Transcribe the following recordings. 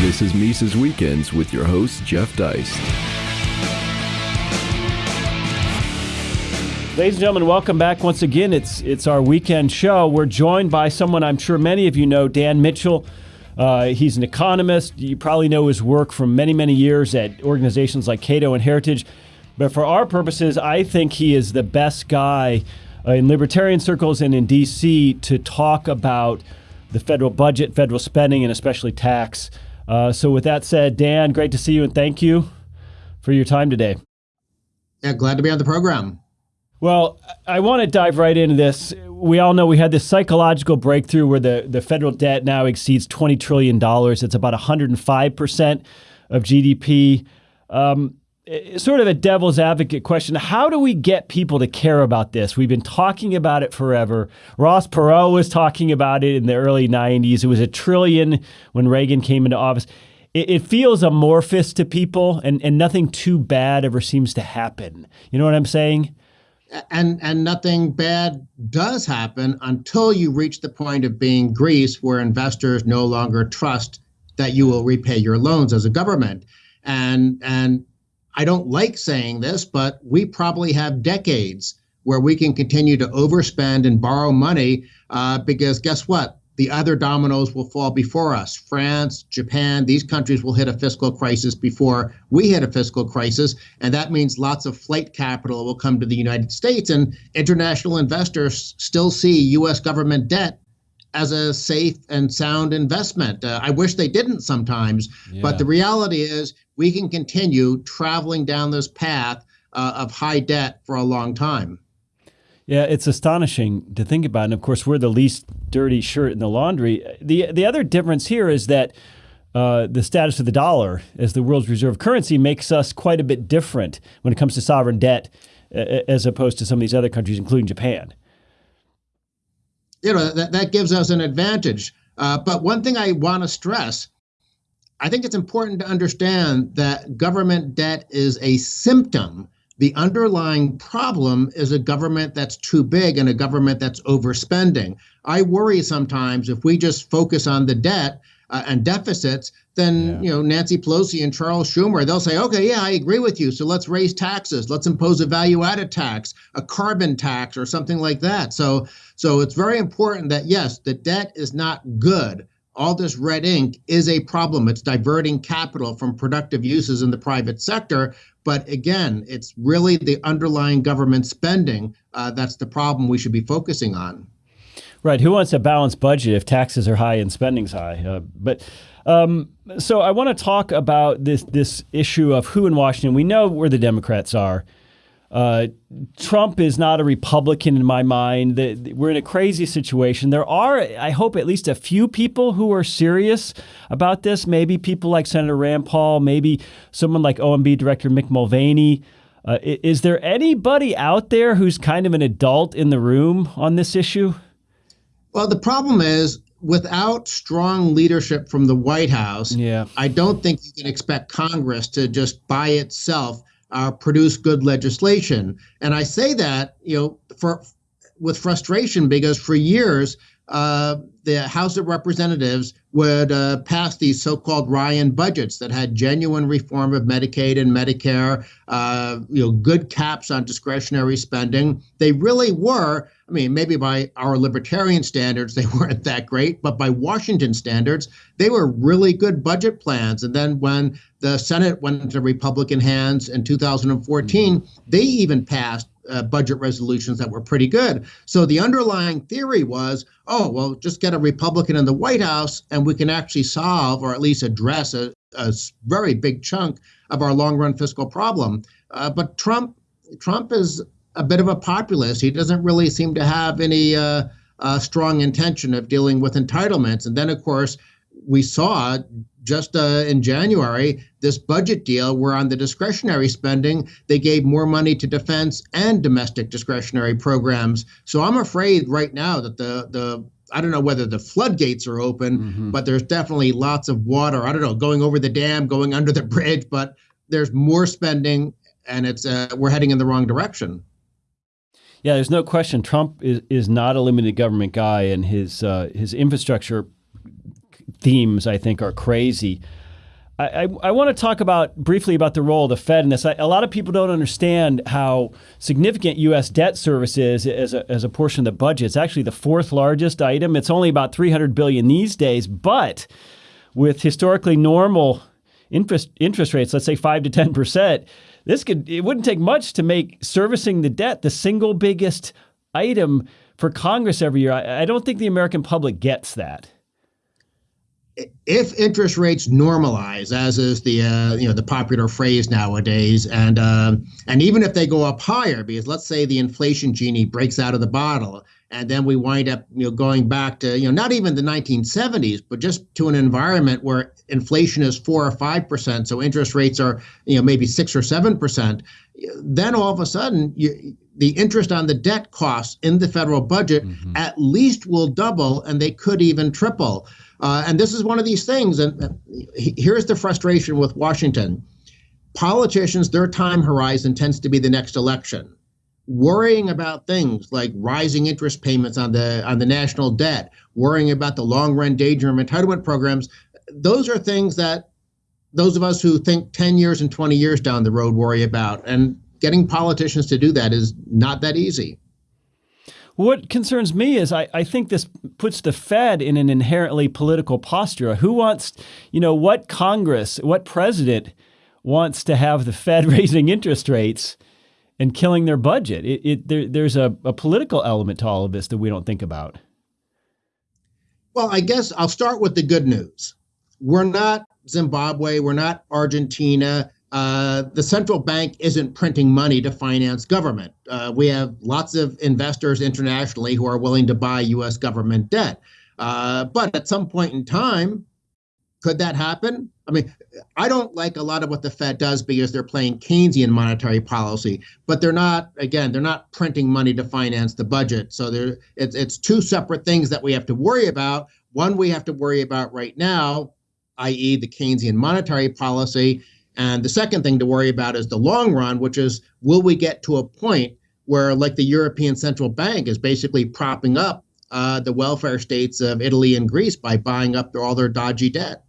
This is Mises Weekends with your host, Jeff Deist. Ladies and gentlemen, welcome back once again. It's it's our weekend show. We're joined by someone I'm sure many of you know, Dan Mitchell. Uh, he's an economist. You probably know his work from many, many years at organizations like Cato and Heritage. But for our purposes, I think he is the best guy uh, in libertarian circles and in D.C. to talk about the federal budget, federal spending, and especially tax. Uh, so, with that said, Dan, great to see you and thank you for your time today. Yeah, glad to be on the program. Well, I want to dive right into this. We all know we had this psychological breakthrough where the, the federal debt now exceeds $20 trillion. It's about 105% of GDP. Um, Uh, sort of a devil's advocate question. How do we get people to care about this? We've been talking about it forever. Ross Perot was talking about it in the early 90s. It was a trillion when Reagan came into office. It, it feels amorphous to people, and, and nothing too bad ever seems to happen. You know what I'm saying? And and nothing bad does happen until you reach the point of being Greece, where investors no longer trust that you will repay your loans as a government. And and I don't like saying this, but we probably have decades where we can continue to overspend and borrow money uh, because guess what? The other dominoes will fall before us. France, Japan, these countries will hit a fiscal crisis before we hit a fiscal crisis. And that means lots of flight capital will come to the United States. And international investors still see US government debt as a safe and sound investment. Uh, I wish they didn't sometimes, yeah. but the reality is we can continue traveling down this path uh, of high debt for a long time. Yeah, it's astonishing to think about. And of course, we're the least dirty shirt in the laundry. The, the other difference here is that uh, the status of the dollar as the world's reserve currency makes us quite a bit different when it comes to sovereign debt uh, as opposed to some of these other countries, including Japan you know that, that gives us an advantage. Uh, but one thing I want to stress, I think it's important to understand that government debt is a symptom. The underlying problem is a government that's too big and a government that's overspending. I worry sometimes if we just focus on the debt uh, and deficits, then yeah. you know Nancy Pelosi and Charles Schumer, they'll say, okay, yeah, I agree with you. So let's raise taxes. Let's impose a value-added tax, a carbon tax, or something like that. So, so it's very important that yes, the debt is not good. All this red ink is a problem. It's diverting capital from productive uses in the private sector. But again, it's really the underlying government spending uh, that's the problem we should be focusing on. Right. Who wants a balanced budget if taxes are high and spending's high? Uh, but um, so I want to talk about this this issue of who in Washington. We know where the Democrats are. Uh, Trump is not a Republican in my mind. The, the, we're in a crazy situation. There are, I hope, at least a few people who are serious about this. Maybe people like Senator Rand Paul, maybe someone like OMB Director Mick Mulvaney. Uh, is there anybody out there who's kind of an adult in the room on this issue? Well, the problem is without strong leadership from the White House, yeah. I don't think you can expect Congress to just by itself uh, produce good legislation. And I say that, you know, for with frustration because for years uh, the House of Representatives would uh, pass these so-called Ryan budgets that had genuine reform of Medicaid and Medicare, uh, you know, good caps on discretionary spending. They really were. I mean, maybe by our libertarian standards, they weren't that great, but by Washington standards, they were really good budget plans. And then when the Senate went into Republican hands in 2014, mm-hmm. they even passed uh, budget resolutions that were pretty good. So the underlying theory was, oh, well, just get a Republican in the White House and we can actually solve or at least address a, a very big chunk of our long run fiscal problem. Uh, but Trump, Trump is a bit of a populist. He doesn't really seem to have any uh, uh strong intention of dealing with entitlements. And then, of course, we saw just uh, in January this budget deal where on the discretionary spending they gave more money to defense and domestic discretionary programs. So I'm afraid right now that the the I don't know whether the floodgates are open, mm-hmm. but there's definitely lots of water. I don't know going over the dam, going under the bridge, but there's more spending, and it's uh, we're heading in the wrong direction. Yeah, there's no question. Trump is, is not a limited government guy, and his uh, his infrastructure themes, I think, are crazy. I, I, want to talk about briefly about the role of the Fed in this. I, a lot of people don't understand how significant U.S. debt service is as a, as a portion of the budget. It's actually the fourth largest item. It's only about 300 billion these days, but with historically normal interest interest rates, let's say five to 10 percent, this could it wouldn't take much to make servicing the debt the single biggest item for Congress every year. I, I don't think the American public gets that if interest rates normalize, as is the uh, you know the popular phrase nowadays, and uh, and even if they go up higher, because let's say the inflation genie breaks out of the bottle, and then we wind up you know going back to you know not even the 1970s, but just to an environment where inflation is four or five percent, so interest rates are you know maybe six or seven percent, then all of a sudden you the interest on the debt costs in the federal budget mm-hmm. at least will double and they could even triple. Uh, and this is one of these things. And here's the frustration with Washington politicians, their time horizon tends to be the next election. Worrying about things like rising interest payments on the on the national debt, worrying about the long run danger and entitlement programs, those are things that those of us who think 10 years and 20 years down the road worry about. And getting politicians to do that is not that easy. What concerns me is I, I think this puts the Fed in an inherently political posture. Who wants, you know, what Congress, what president wants to have the Fed raising interest rates and killing their budget? It, it, there, there's a, a political element to all of this that we don't think about. Well, I guess I'll start with the good news. We're not Zimbabwe, we're not Argentina, uh, the central bank isn't printing money to finance government. Uh, we have lots of investors internationally who are willing to buy U.S. government debt. Uh, but at some point in time, could that happen? I mean, I don't like a lot of what the Fed does because they're playing Keynesian monetary policy, but they're not. Again, they're not printing money to finance the budget. So there, it's it's two separate things that we have to worry about. One we have to worry about right now, i.e., the Keynesian monetary policy, and the second thing to worry about is the long run, which is will we get to a point where, like the European Central Bank is basically propping up uh, the welfare states of Italy and Greece by buying up all their dodgy debt?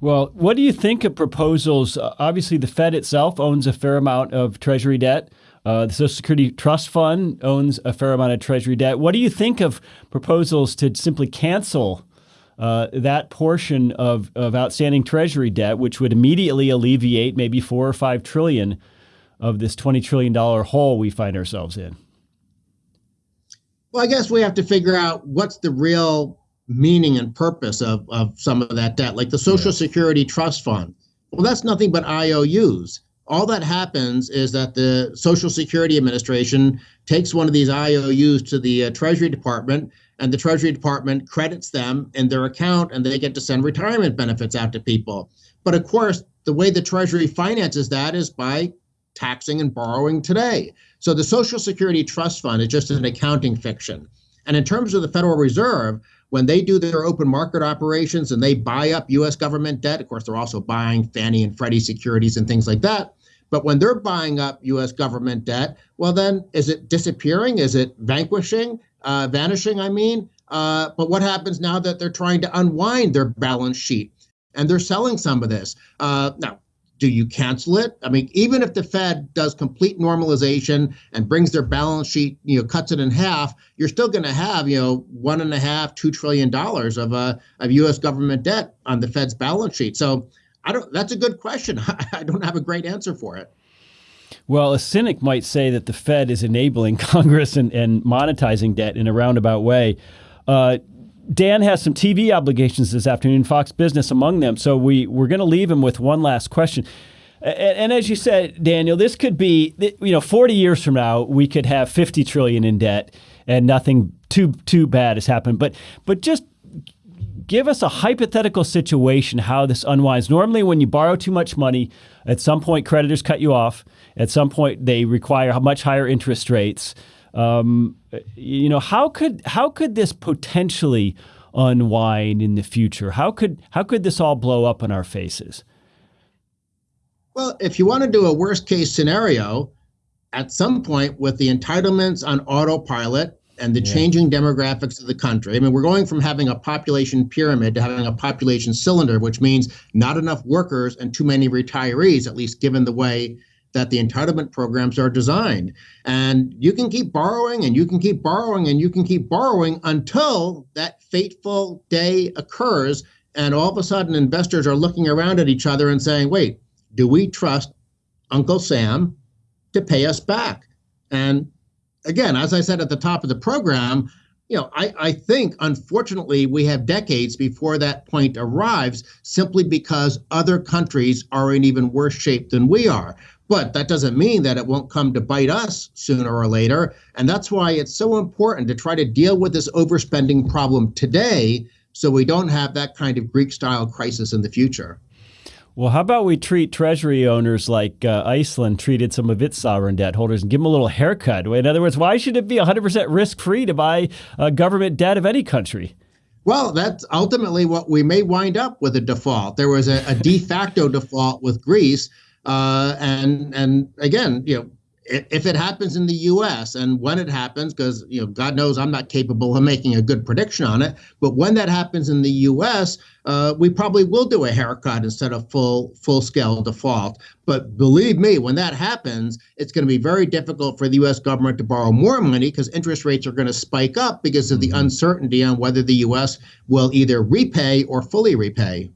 Well, what do you think of proposals? Uh, obviously, the Fed itself owns a fair amount of Treasury debt. Uh, the Social Security Trust Fund owns a fair amount of Treasury debt. What do you think of proposals to simply cancel uh, that portion of, of outstanding treasury debt, which would immediately alleviate maybe four or five trillion of this $20 trillion hole we find ourselves in? Well, I guess we have to figure out what's the real meaning and purpose of, of some of that debt, like the Social yeah. Security Trust Fund. Well, that's nothing but IOUs. All that happens is that the Social Security Administration takes one of these IOUs to the uh, Treasury Department and the Treasury Department credits them in their account and they get to send retirement benefits out to people. But of course, the way the Treasury finances that is by taxing and borrowing today. So the Social Security Trust Fund is just an accounting fiction. And in terms of the Federal Reserve, when they do their open market operations and they buy up US government debt, of course, they're also buying Fannie and Freddie securities and things like that. But when they're buying up US government debt, well, then is it disappearing? Is it vanquishing? uh, vanishing, I mean. Uh, but what happens now that they're trying to unwind their balance sheet and they're selling some of this? Uh, now, do you cancel it? I mean, even if the Fed does complete normalization and brings their balance sheet, you know, cuts it in half, you're still going to have, you know, one and a half, two trillion dollars of uh, of U.S. government debt on the Fed's balance sheet. So, I don't. That's a good question. I don't have a great answer for it. Well, a cynic might say that the Fed is enabling Congress and, and monetizing debt in a roundabout way. Uh, Dan has some TV obligations this afternoon, Fox Business among them. So we, we're going to leave him with one last question. And, and, as you said, Daniel, this could be, you know, 40 years from now, we could have 50 trillion in debt and nothing too too bad has happened. But but just give us a hypothetical situation how this unwinds. Normally, when you borrow too much money, at some point creditors cut you off. At some point, they require much higher interest rates. Um, you know, how could how could this potentially unwind in the future? How could how could this all blow up in our faces? Well, if you want to do a worst case scenario, at some point with the entitlements on autopilot and the yeah. changing demographics of the country. I mean, we're going from having a population pyramid to having a population cylinder, which means not enough workers and too many retirees, at least given the way that the entitlement programs are designed. And you can keep borrowing and you can keep borrowing and you can keep borrowing until that fateful day occurs. And all of a sudden, investors are looking around at each other and saying, wait, do we trust Uncle Sam to pay us back? And again, as I said at the top of the program, you know, I, I think unfortunately we have decades before that point arrives simply because other countries are in even worse shape than we are. But that doesn't mean that it won't come to bite us sooner or later. And that's why it's so important to try to deal with this overspending problem today so we don't have that kind of Greek style crisis in the future. Well, how about we treat treasury owners like uh, Iceland treated some of its sovereign debt holders and give them a little haircut? In other words, why should it be 100% risk free to buy uh, government debt of any country? Well, that's ultimately what we may wind up with a default. There was a, a de facto default with Greece, uh, and and again, you know, if it happens in the U.S. and when it happens, because you know, God knows I'm not capable of making a good prediction on it. But when that happens in the U.S., uh, we probably will do a haircut instead of full full scale default. But believe me, when that happens, it's going to be very difficult for the U.S. government to borrow more money because interest rates are going to spike up because of the mm-hmm. uncertainty on whether the U.S. will either repay or fully repay.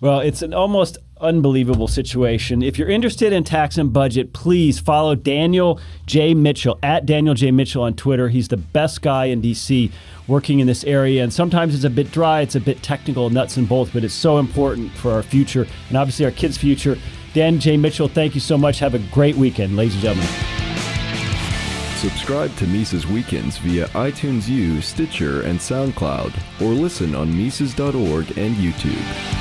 Well, it's an almost unbelievable situation. If you're interested in tax and budget, please follow Daniel J. Mitchell at Daniel J. Mitchell on Twitter. He's the best guy in DC working in this area. And sometimes it's a bit dry, it's a bit technical, nuts and bolts, but it's so important for our future and obviously our kids' future. Dan J. Mitchell, thank you so much. Have a great weekend, ladies and gentlemen. Subscribe to Mises Weekends via iTunes U, Stitcher, and SoundCloud, or listen on Mises.org and YouTube.